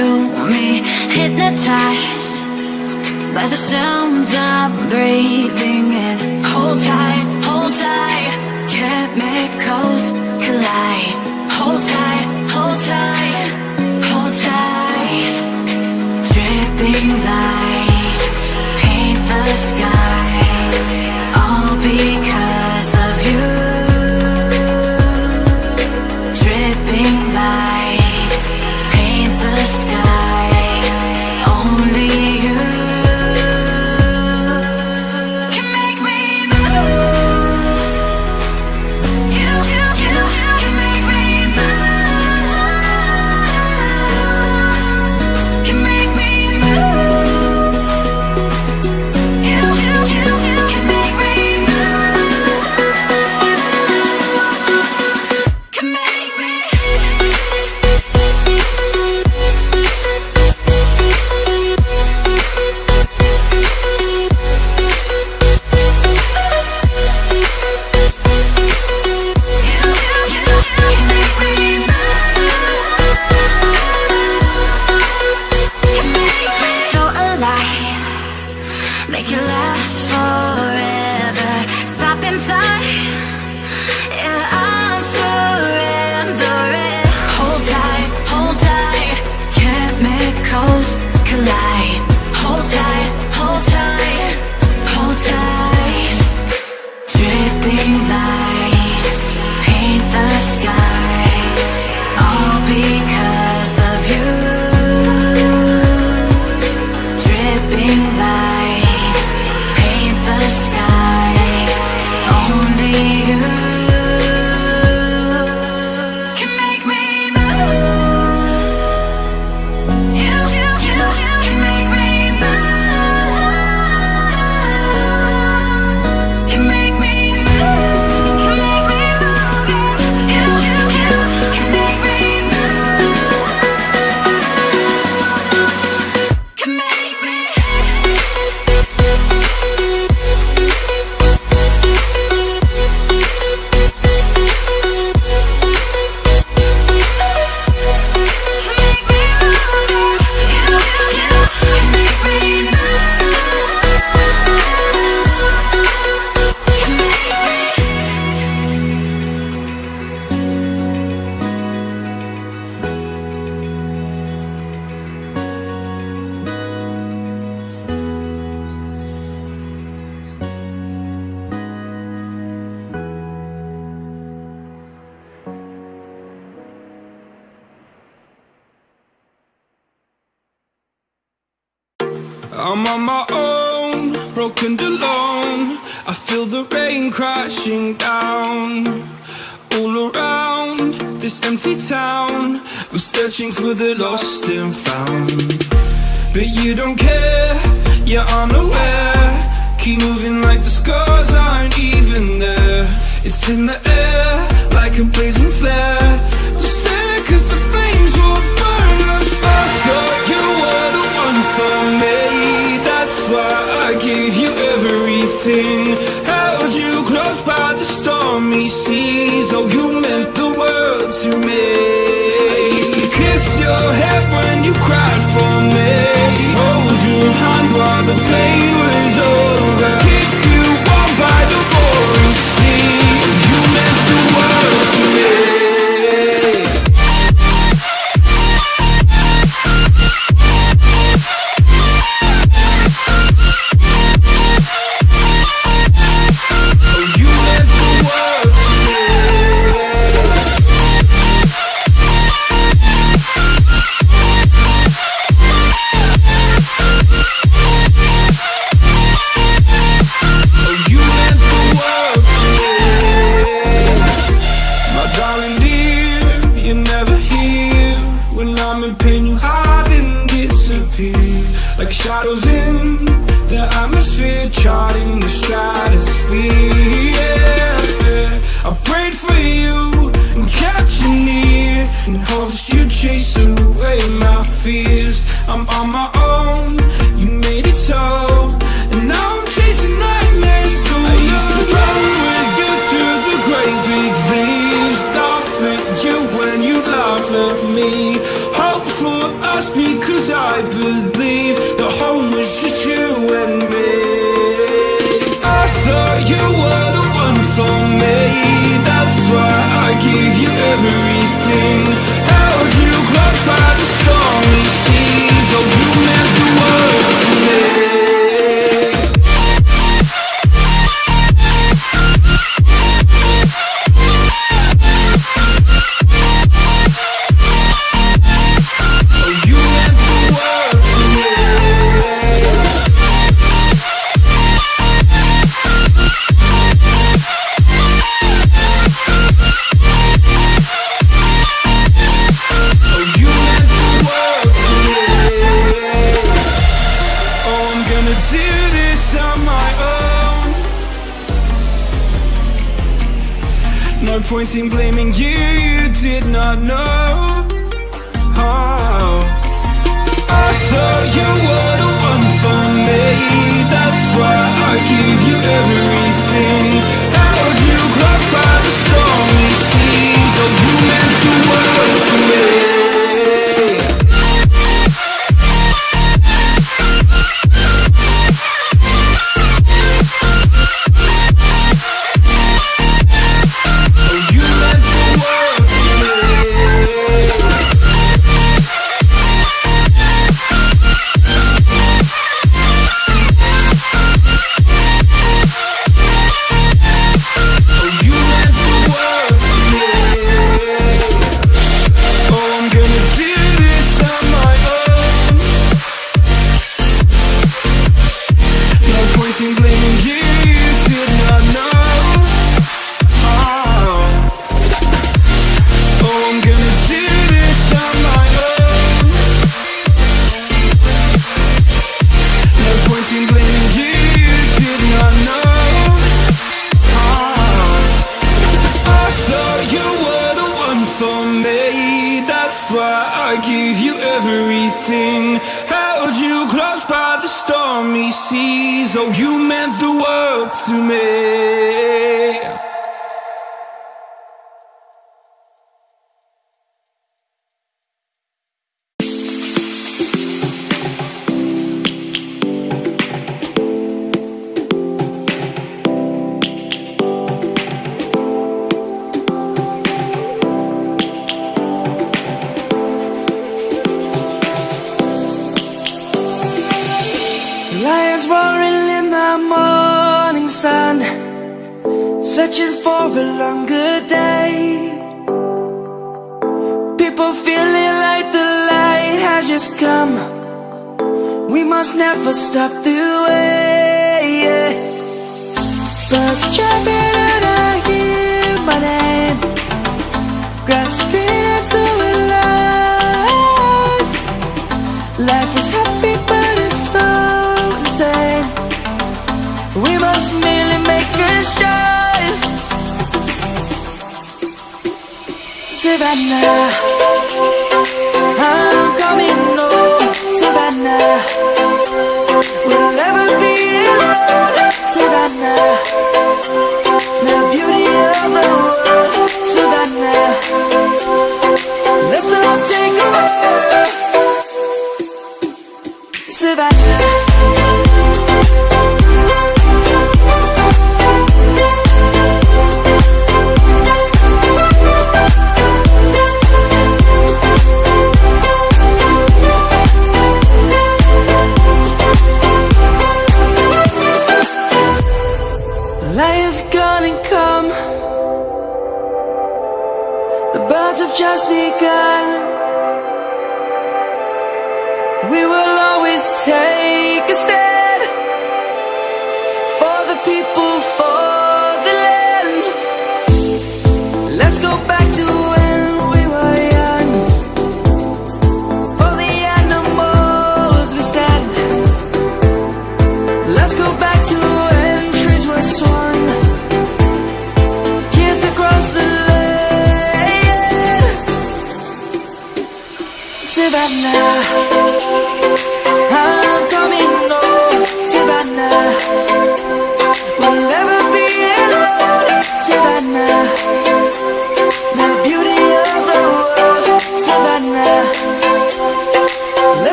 through me Hypnotized by the sounds I'm breathing in. Hold tight, hold tight, can't make searching for the lost and found. But you don't care, you're unaware. Keep moving like the scars aren't even there. It's in the air, like a blazing flare. Shadows in the atmosphere, charting the stratosphere. Yeah. I prayed for you and kept you near, in hopes you chase away my fears. I'm on my own. everything. in blaming you, you did not know oh. I thought you were the one for me That's why I give you everything. lions roaring in the morning sun Searching for a longer day People feeling like the light has just come We must never stop the way yeah. Birds chirping and I hear my name Grasping Savannah, I'm coming home. Savannah, we'll never be alone. Savannah, the beauty of the world. Savannah, let's all take a walk. Savannah.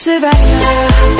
survivor